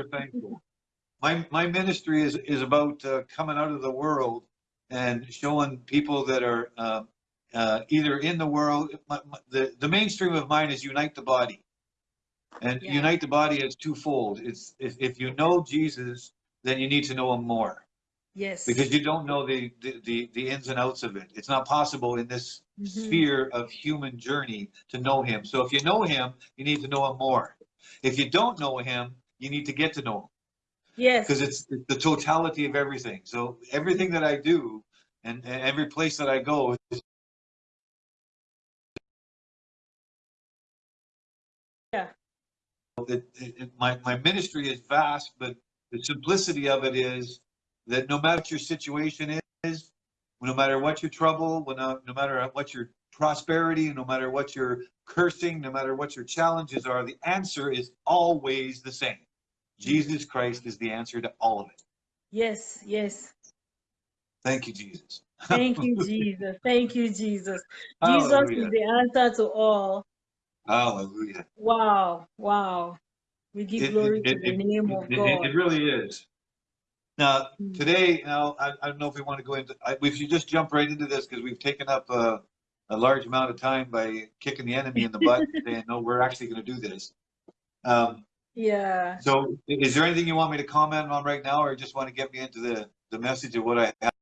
we're thankful. My my ministry is is about uh, coming out of the world and showing people that are uh, uh, either in the world. My, my, the the mainstream of mine is unite the body, and Yeah. unite the body is twofold. It's if if you know Jesus, then you need to know him more Yes. because you don't know the the the, the ins and outs of it. It's not possible in this Mhm. sphere of human journey to know him. So if you know him, you need to know him more. If you don't know him, you need to get to know him Yes. because it's the totality of everything. So everything that I do and, and every place that I go is Yeah. it, it, it- my, my ministry is vast, but the simplicity of it is that no matter what your situation is, no matter what your trouble, when, uh, no matter what your prosperity, no matter what your cursing, no matter what your challenges are, the answer is always the same. Jesus Christ is the answer to all of it. Yes. Yes. Thank you, Jesus. Thank you, Jesus. Thank you, Jesus. Jesus is the answer to all. Hallelujah. Wow. Wow. We give It- glory it- to it- the name of God. it, really is. Now, Mm. today, now, I, I don't know if we want to go into, I, we should just jump right into this because we've taken up a, a large amount of time by kicking the enemy in the butt and saying, no, we're actually going to do this. Um, Yeah. so is there anything you want me to comment on right now or just want to get me into the, the message of what I have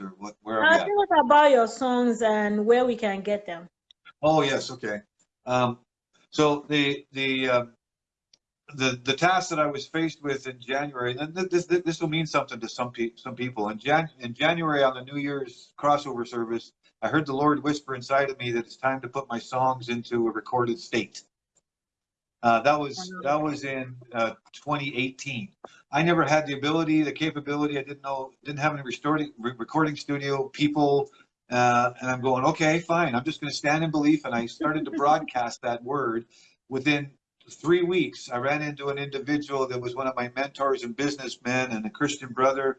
or what, where Uh, at? tell about your songs and where we can get them. Oh, yes, okay. Um, so the, the, um, the, the task that I was faced with in January, and this, this, this will mean something to some pe- some people. In Jan, in January on the New Year's crossover service, I heard the Lord whisper inside of me that it's time to put my songs into a recorded state. Uh, that was, that was in, uh, 2018. I never had the ability, the capability, I didn't know, didn't have any recording, re- recording studio people, uh, and I'm going, okay, fine. I'm just going to stand in belief. And I started to broadcast that word. Within three weeks, I ran into an individual that was one of my mentors and businessmen and a Christian brother.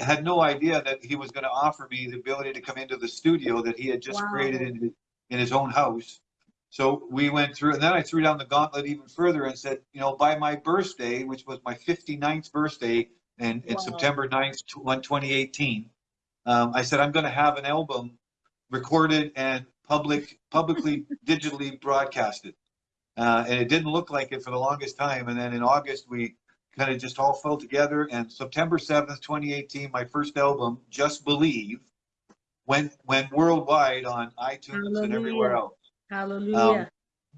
Had no idea that he was going to offer me the ability to come into the studio that he had just Wow. created in in his own house. So we went through, and then I threw down the gauntlet even further and said, you know, by my birthday, which was my 59th birthday in Wow. September 9th, tw- 2018, um, I said, I'm going to have an album recorded and public, publicly, digitally broadcasted. Uh, and it didn't look like it for the longest time. And then in August, we kind of just all fell together. And September 7th, 2018, my first album, Just Believe, went, went worldwide on iTunes and everywhere else. Hallelujah. Um,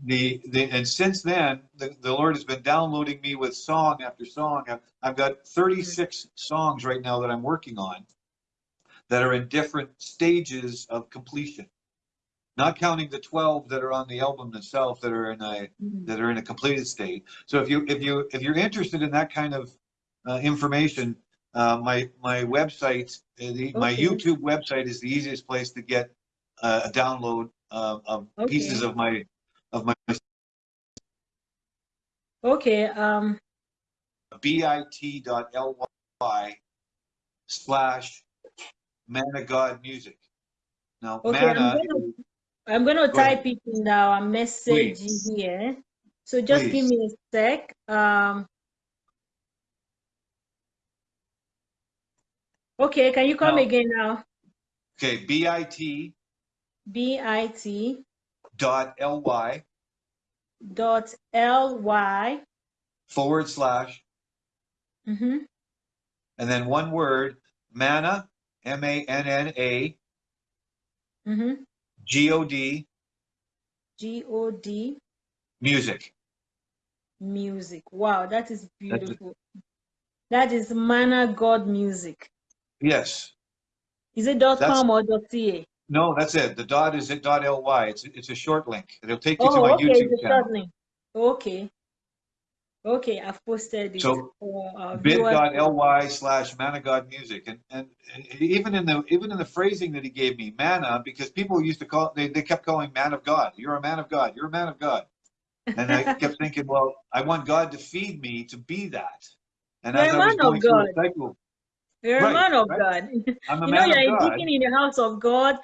the, the and since then the, the lord has been downloading me with song after song I've, I've got 36 songs right now that i'm working on that are in different stages of completion not counting the 12 that are on the album itself that are in a Mhm. that are in a completed state so if you if you if you're interested in that kind of uh, information uh, my my website uh, the, my youtube website is the easiest place to get uh, a download uh, of pieces of my of my Okay. Um. bit.ly slash man of god music. Now, Okay, I'm gonna- I'm gonna Go ahead. type it in our message Please. here. So just give me a sec. Um. Okay, can you come Now- again now? okay, bit B I T dot ly dot L Y. forward slash Mm-hmm. and then one word manna m a n n a Mm-hmm. g o d G O D music. music. Wow, that is beautiful. That is Manna God music. Yes. Is it dot com or dot ca? No, that's it. The dot is it dot ly. It's it's a short link. It'll take you to Oh, my okay, YouTube it's a channel. short link. Okay. Okay, I've posted it So, for our viewers. bit.ly slash manna god music and, and even in the even in the phrasing that he gave me manna because people used to call they, they kept calling man of god you're a man of god you're a man of god and i kept thinking well i want god to feed me to be that and You're as i was man of going through a God. cycle You're Right, a man of right. God. i'm a you know, you're a deacon in the house of God,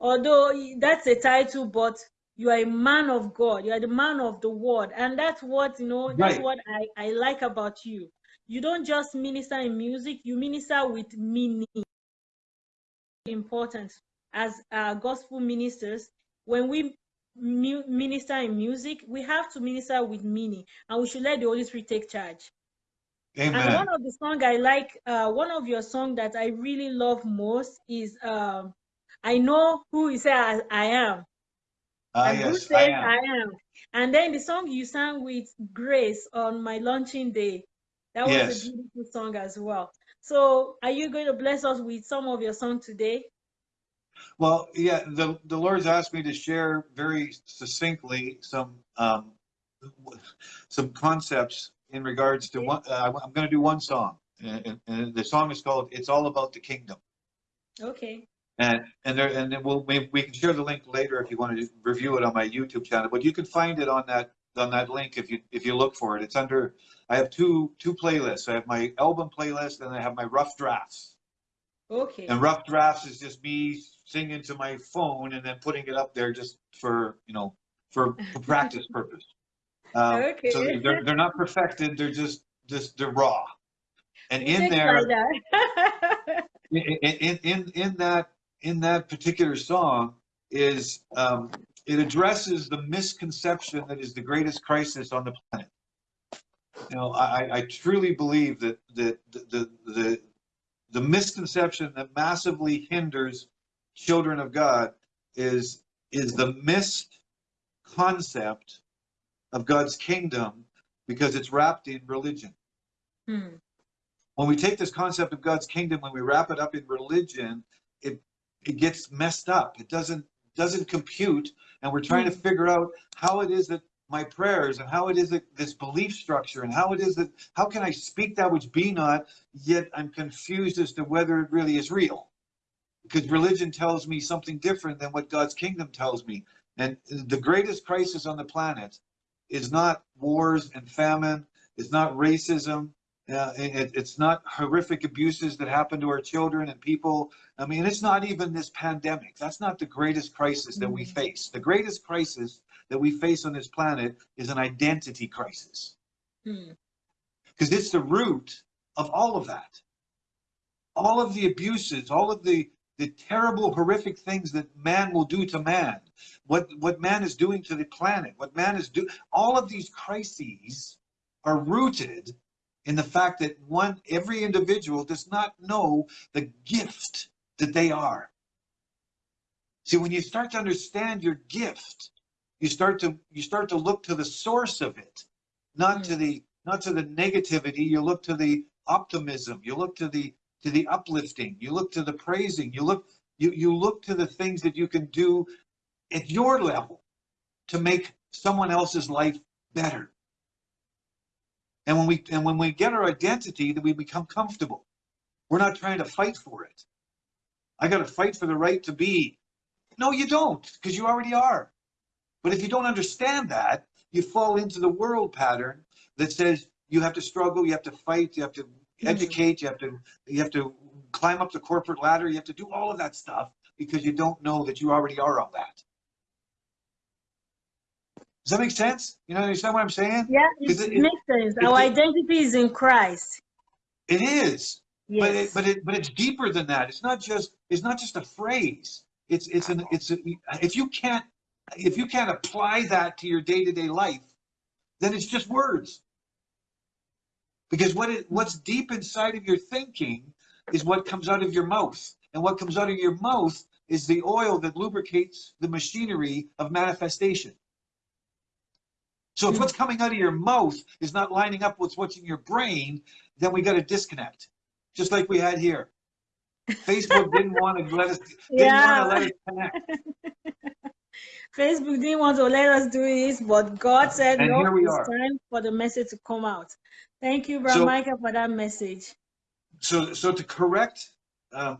although that's a title, but you are a man of God. You are the man of the word. And that's what, you know, that's Right. what I, I like about you. You don't just minister in music, you minister with meaning. Important as uh, gospel ministers, when we minister in music, we have to minister with meaning and we should let the Holy Spirit take charge. And one of the song I like, uh, one of your song that I really love most is um, "I Know Who You Say I, I Am." Ah, and who yes, says I I am. am. And then the song you sang with Grace on my launching day, that was Yes. a beautiful song as well. So, are you going to bless us with some of your song today? Well, yeah, the, the Lord's asked me to share very succinctly some, um, some concepts in regards to one, uh, I'm going to do one song. And, and- the song is called "It's All About the Kingdom." Okay. And and there and then we'll we, we can share the link later if you want to review it on my YouTube channel. But you can find it on that on that link if you if you look for it. It's under I have two two playlists. I have my album playlist and I have my rough drafts. Okay. And rough drafts is just me singing to my phone and then putting it up there just for you know for, for practice purpose. Um, Okay. So they're they're not perfected. They're just just they're raw. And in there, that. in, in, in, in that in that particular song is um, it addresses the misconception that is the greatest crisis on the planet. You know, I, I truly believe that that the, the the the misconception that massively hinders children of God is is the missed concept of God's kingdom because it's wrapped in religion Hmm. when we take this concept of God's kingdom, when we wrap it up in religion, it it gets messed up. It doesn't doesn't compute, and we're trying to figure out how it is that my prayers and how it is that this belief structure and how it is that how can I speak that which be not, yet I'm confused as to whether it really is real. Because religion tells me something different than what God's kingdom tells me. And the greatest crisis on the planet is not wars and famine, it's not racism, uh, it, it's not horrific abuses that happen to our children and people. I mean, it's not even this pandemic. That's not the greatest crisis that we Mm. face. The greatest crisis that we face on this planet is an identity crisis Hmm. because it's the root of all of that. All of the abuses, all of the the terrible, horrific things that man will do to man, what what man is doing to the planet, what man is doing, all of these crises are rooted in the fact that one every individual does not know the gift that they are. See, when you start to understand your gift, you start to you start to look to the source of it, not to mm. the not to the negativity. You look to the optimism. You look to the to the uplifting. You look to the praising. You look you you look to the things that you can do at your level to make someone else's life better. And when we and when we get our identity, that we become comfortable. We're not trying to fight for it. I got to fight for the right to be. No, you don't, because you already are. But if you don't understand that, you fall into the world pattern that says you have to struggle, you have to fight, you have to. Educate, you have to you have to climb up the corporate ladder, you have to do all of that stuff because you don't know that you already are all that. Does that make sense? You know, understand what I'm saying? Yeah, it, it- makes sense. Our it- identity is in Christ. It is. But it, but it, but it's deeper than that. It's not just, it's not just a phrase. It's, it's an, it's, a, if you can't, if you can't apply that to your day-to-day life, then it's just words. Because what what's deep inside of your thinking is what comes out of your mouth. And what comes out of your mouth is the oil that lubricates the machinery of manifestation. So if what's coming out of your mouth is not lining up with what's in your brain, then we got to disconnect just like we had here. Facebook didn't want to let us didn't Yeah. want to let us connect. Facebook didn't want to let us do this, but God said, And no, here we it's are. time for the message to come out. Thank you, Brother So- Michael, for that message. So so to correct, um,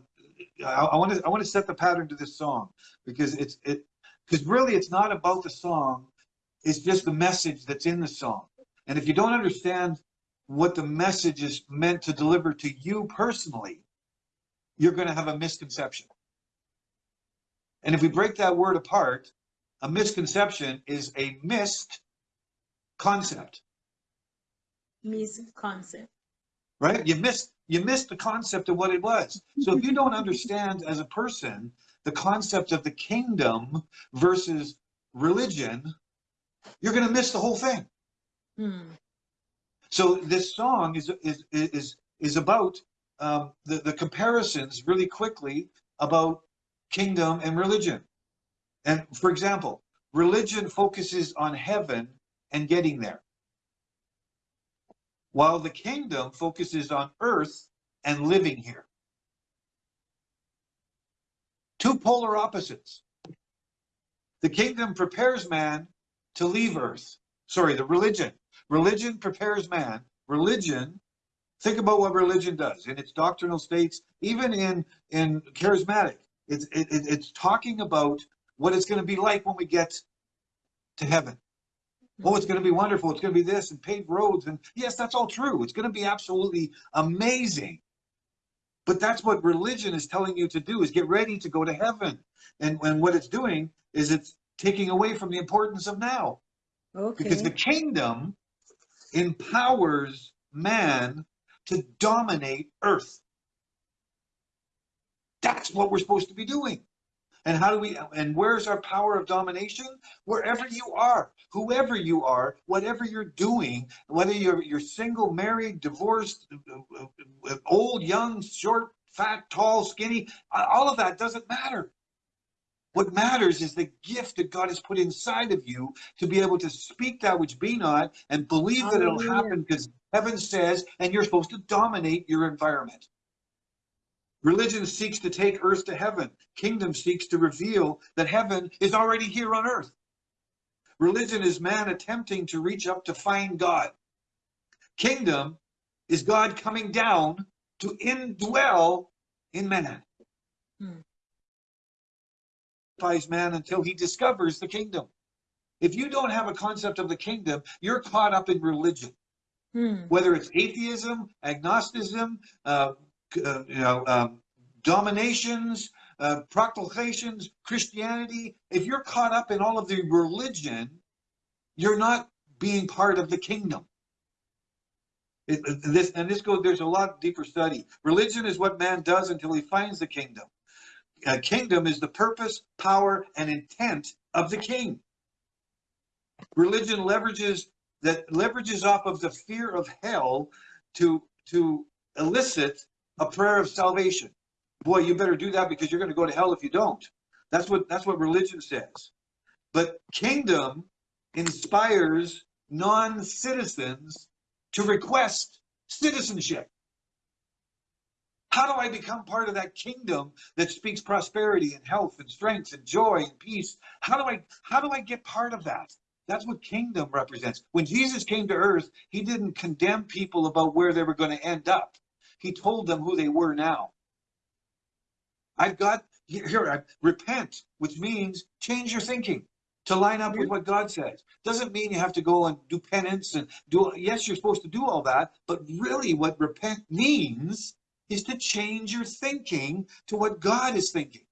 I want to I want to set the pattern to this song because it's it because really it's not about the song, it's just the message that's in the song. And if you don't understand what the message is meant to deliver to you personally, you're going to have a misconception. And if we break that word apart, a misconception is a missed concept, misconcept. right? You missed you missed the concept of what it was. So if you don't understand as a person the concept of the kingdom versus religion, you're going to miss the whole thing. Hmm. So this song is is is is about um, the the comparisons really quickly about kingdom and religion. And for example, religion focuses on heaven and getting there, while the kingdom focuses on earth and living here. Two polar opposites. The kingdom prepares man to leave earth. Sorry, the religion. Religion prepares man. Religion, think about what religion does in its doctrinal states, even in, in charismatic. It's, it, it- it's talking about what it's going to be like when we get to heaven. Oh, it's going to be wonderful. It's going to be this and paved roads. And yes, that's all true. It's going to be absolutely amazing. But that's what religion is telling you to do is get ready to go to heaven. And, and what it's doing is it's taking away from the importance of now because the kingdom empowers man to dominate earth. That's what we're supposed to be doing. And how do we, and where's our power of domination? Wherever you are, whoever you are, whatever you're doing, whether you're, you're single, married, divorced, uh, uh, old, young, short, fat, tall, skinny, all of that doesn't matter. What matters is the gift that God has put inside of you to be able to speak that which be not and believe that it'll happen because heaven says, and you're supposed to dominate your environment. Religion seeks to take earth to heaven. Kingdom seeks to reveal that heaven is already here on earth. Religion is man attempting to reach up to find God. Kingdom is God coming down to indwell in man. Hmm. Man until he discovers the kingdom. If you don't have a concept of the kingdom, you're caught up in religion Hmm. whether it's atheism, agnosticism, uh, uh, you know, um, dominations, uh, proclamations, Christianity. If you're caught up in all of the religion, you're not being part of the kingdom. It, it- this and this goes. There's a lot deeper study. Religion is what man does until he finds the kingdom. A kingdom is the purpose, power, and intent of the king. Religion leverages that leverages off of the fear of hell to to elicit a prayer of salvation. Boy, you better do that because you're going to go to hell if you don't. That's what that's what religion says. But kingdom inspires non-citizens to request citizenship. How do I become part of that kingdom that speaks prosperity and health and strength and joy and peace? How do I how do I get part of that? That's what kingdom represents. When Jesus came to earth, he didn't condemn people about where they were going to end up. He told them who they were now. I've got here, I repent, which means change your thinking to line up with what God says. Doesn't mean you have to go and do penance and do yes, you're supposed to do all that, but really what repent means is to change your thinking to what God is thinking.